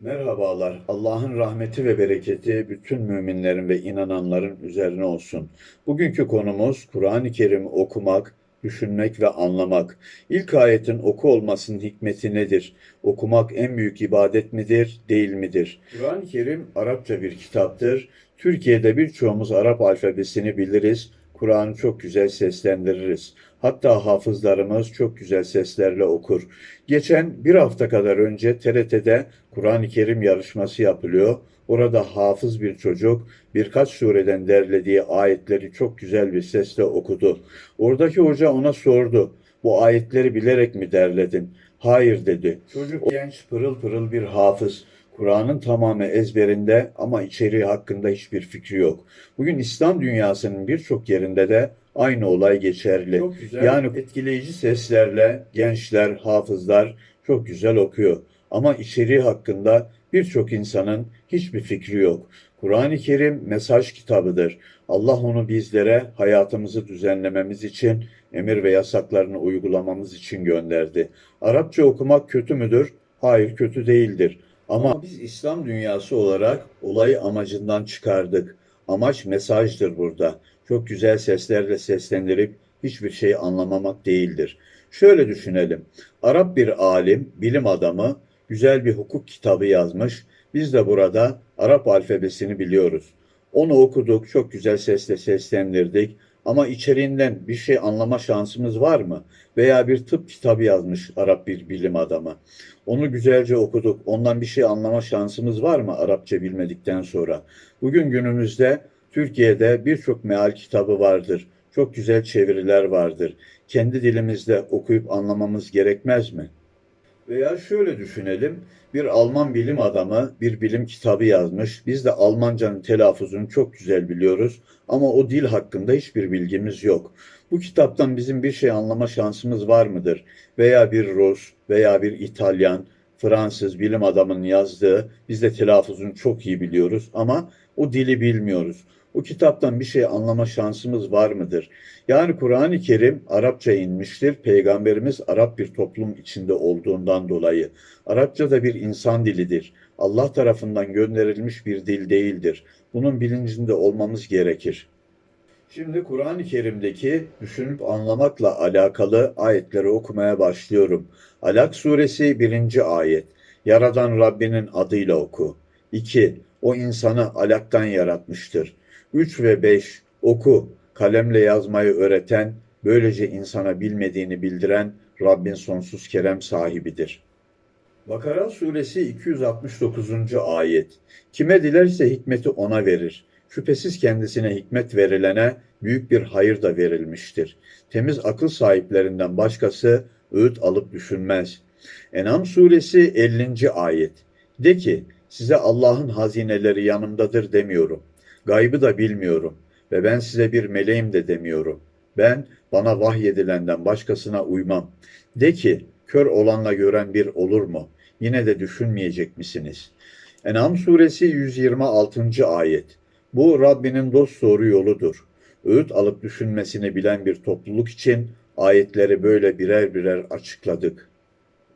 Merhabalar. Allah'ın rahmeti ve bereketi bütün müminlerin ve inananların üzerine olsun. Bugünkü konumuz Kur'an-ı Kerim okumak, düşünmek ve anlamak. İlk ayetin oku olmasının hikmeti nedir? Okumak en büyük ibadet midir, değil midir? Kur'an-ı Kerim Arapça bir kitaptır. Türkiye'de birçoğumuz Arap alfabesini biliriz. Kur'an'ı çok güzel seslendiririz. Hatta hafızlarımız çok güzel seslerle okur. Geçen bir hafta kadar önce TRT'de Kur'an-ı Kerim yarışması yapılıyor. Orada hafız bir çocuk birkaç sureden derlediği ayetleri çok güzel bir sesle okudu. Oradaki hoca ona sordu. Bu ayetleri bilerek mi derledin? Hayır dedi. Çocuk genç pırıl pırıl bir hafız. Kur'an'ın tamamı ezberinde ama içeriği hakkında hiçbir fikri yok. Bugün İslam dünyasının birçok yerinde de aynı olay geçerli. Yani etkileyici seslerle gençler, hafızlar çok güzel okuyor. Ama içeriği hakkında birçok insanın hiçbir fikri yok. Kur'an-ı Kerim mesaj kitabıdır. Allah onu bizlere hayatımızı düzenlememiz için, emir ve yasaklarını uygulamamız için gönderdi. Arapça okumak kötü müdür? Hayır, kötü değildir. Ama biz İslam dünyası olarak olayı amacından çıkardık. Amaç mesajdır burada. Çok güzel seslerle seslendirip hiçbir şey anlamamak değildir. Şöyle düşünelim. Arap bir alim, bilim adamı güzel bir hukuk kitabı yazmış. Biz de burada Arap alfabesini biliyoruz. Onu okuduk, çok güzel sesle seslendirdik. Ama içeriğinden bir şey anlama şansımız var mı? Veya bir tıp kitabı yazmış Arap bir bilim adamı. Onu güzelce okuduk. Ondan bir şey anlama şansımız var mı Arapça bilmedikten sonra? Bugün günümüzde Türkiye'de birçok meal kitabı vardır. Çok güzel çeviriler vardır. Kendi dilimizde okuyup anlamamız gerekmez mi? Veya şöyle düşünelim, bir Alman bilim adamı bir bilim kitabı yazmış. Biz de Almancanın telaffuzunu çok güzel biliyoruz ama o dil hakkında hiçbir bilgimiz yok. Bu kitaptan bizim bir şey anlama şansımız var mıdır? Veya bir Rus veya bir İtalyan, Fransız bilim adamının yazdığı, biz de telaffuzunu çok iyi biliyoruz ama o dili bilmiyoruz. O kitaptan bir şey anlama şansımız var mıdır? Yani Kur'an-ı Kerim Arapça inmiştir. Peygamberimiz Arap bir toplum içinde olduğundan dolayı. Arapça da bir insan dilidir. Allah tarafından gönderilmiş bir dil değildir. Bunun bilincinde olmamız gerekir. Şimdi Kur'an-ı Kerim'deki düşünüp anlamakla alakalı ayetleri okumaya başlıyorum. Alak suresi 1. ayet. Yaradan Rabbinin adıyla oku. 2. O insanı alaktan yaratmıştır. 3 ve 5 oku, kalemle yazmayı öğreten, böylece insana bilmediğini bildiren Rabbin sonsuz kerem sahibidir. Bakara suresi 269. ayet. Kime dilerse hikmeti ona verir. Şüphesiz kendisine hikmet verilene büyük bir hayır da verilmiştir. Temiz akıl sahiplerinden başkası öğüt alıp düşünmez. En'am suresi 50. ayet. De ki size Allah'ın hazineleri yanımdadır demiyorum. Gaybı da bilmiyorum ve ben size bir meleğim de demiyorum. Ben bana vahyedilenden başkasına uymam. De ki kör olanla gören bir olur mu? Yine de düşünmeyecek misiniz? En'am suresi 126. ayet. Bu Rabbinin dost doğru yoludur. Öğüt alıp düşünmesini bilen bir topluluk için ayetleri böyle birer birer açıkladık.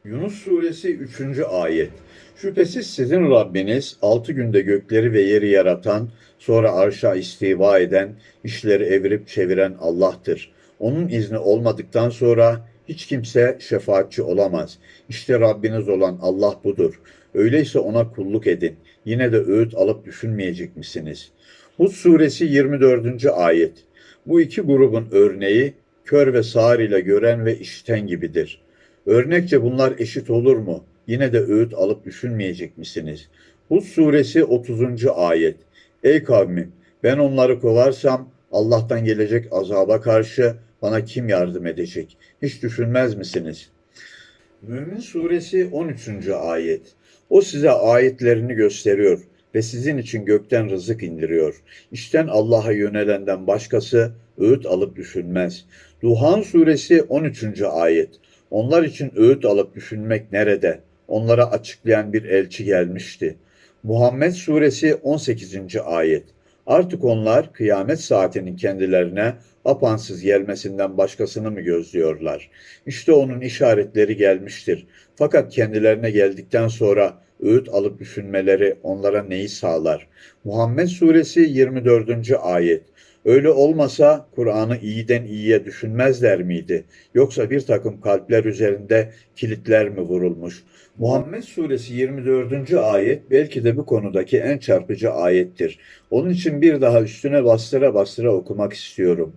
Yunus suresi 3. ayet. Şüphesiz sizin Rabbiniz altı günde gökleri ve yeri yaratan, sonra arşa istiva eden, işleri evirip çeviren Allah'tır. Onun izni olmadıktan sonra hiç kimse şefaatçi olamaz. İşte Rabbiniz olan Allah budur. Öyleyse ona kulluk edin. Yine de öğüt alıp düşünmeyecek misiniz? Hud suresi 24. ayet. Bu iki grubun örneği kör ve sağır ile gören ve işiten gibidir. Örnekçe bunlar eşit olur mu? Yine de öğüt alıp düşünmeyecek misiniz? Hud suresi 30. ayet. Ey kavmim ben onları kovarsam Allah'tan gelecek azaba karşı bana kim yardım edecek? Hiç düşünmez misiniz? Mümin suresi 13. ayet. O size ayetlerini gösteriyor ve sizin için gökten rızık indiriyor. İşten Allah'a yönelenden başkası öğüt alıp düşünmez. Duhan suresi 13. ayet. Onlar için öğüt alıp düşünmek nerede? Onlara açıklayan bir elçi gelmişti. Muhammed suresi 18. ayet. Artık onlar kıyamet saatinin kendilerine apansız gelmesinden başkasını mı gözlüyorlar? İşte onun işaretleri gelmiştir. Fakat kendilerine geldikten sonra öğüt alıp düşünmeleri onlara neyi sağlar? Muhammed Suresi 24. ayet. Öyle olmasa Kur'an'ı iyiden iyiye düşünmezler miydi? Yoksa bir takım kalpler üzerinde kilitler mi vurulmuş? Muhammed Suresi 24. ayet belki de bu konudaki en çarpıcı ayettir. Onun için bir daha üstüne bastıra bastıra okumak istiyorum.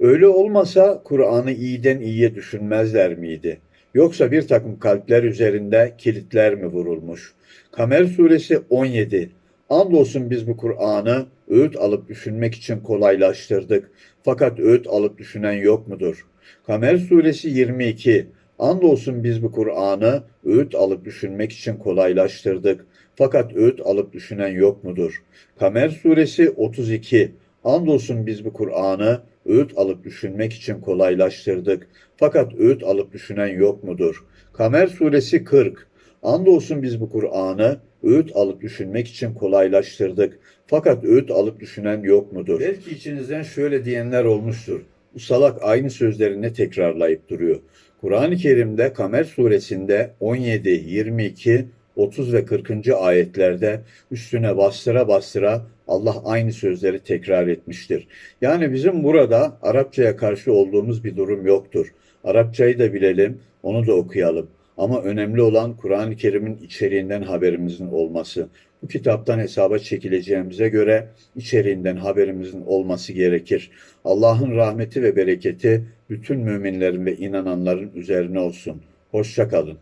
Öyle olmasa Kur'an'ı iyiden iyiye düşünmezler miydi? Yoksa bir takım kalpler üzerinde kilitler mi vurulmuş? Kamer suresi 17. Andolsun biz bu Kur'an'ı öğüt alıp düşünmek için kolaylaştırdık. Fakat öğüt alıp düşünen yok mudur? Kamer suresi 22. Andolsun biz bu Kur'an'ı öğüt alıp düşünmek için kolaylaştırdık. Fakat öğüt alıp düşünen yok mudur? Kamer suresi 32. Andolsun biz bu Kur'an'ı öğüt alıp düşünmek için kolaylaştırdık. Fakat öğüt alıp düşünen yok mudur? Kamer suresi 40. Andolsun biz bu Kur'an'ı öğüt alıp düşünmek için kolaylaştırdık. Fakat öğüt alıp düşünen yok mudur? Belki içinizden şöyle diyenler olmuştur. Bu salak aynı sözleri ne tekrarlayıp duruyor? Kur'an-ı Kerim'de Kamer suresinde 17, 22, 30 ve 40. ayetlerde üstüne bastıra bastıra Allah aynı sözleri tekrar etmiştir. Yani bizim burada Arapçaya karşı olduğumuz bir durum yoktur. Arapçayı da bilelim, onu da okuyalım. Ama önemli olan Kur'an-ı Kerim'in içeriğinden haberimizin olması. Bu kitaptan hesaba çekileceğimize göre içeriğinden haberimizin olması gerekir. Allah'ın rahmeti ve bereketi bütün müminlerin ve inananların üzerine olsun. Hoşça kalın.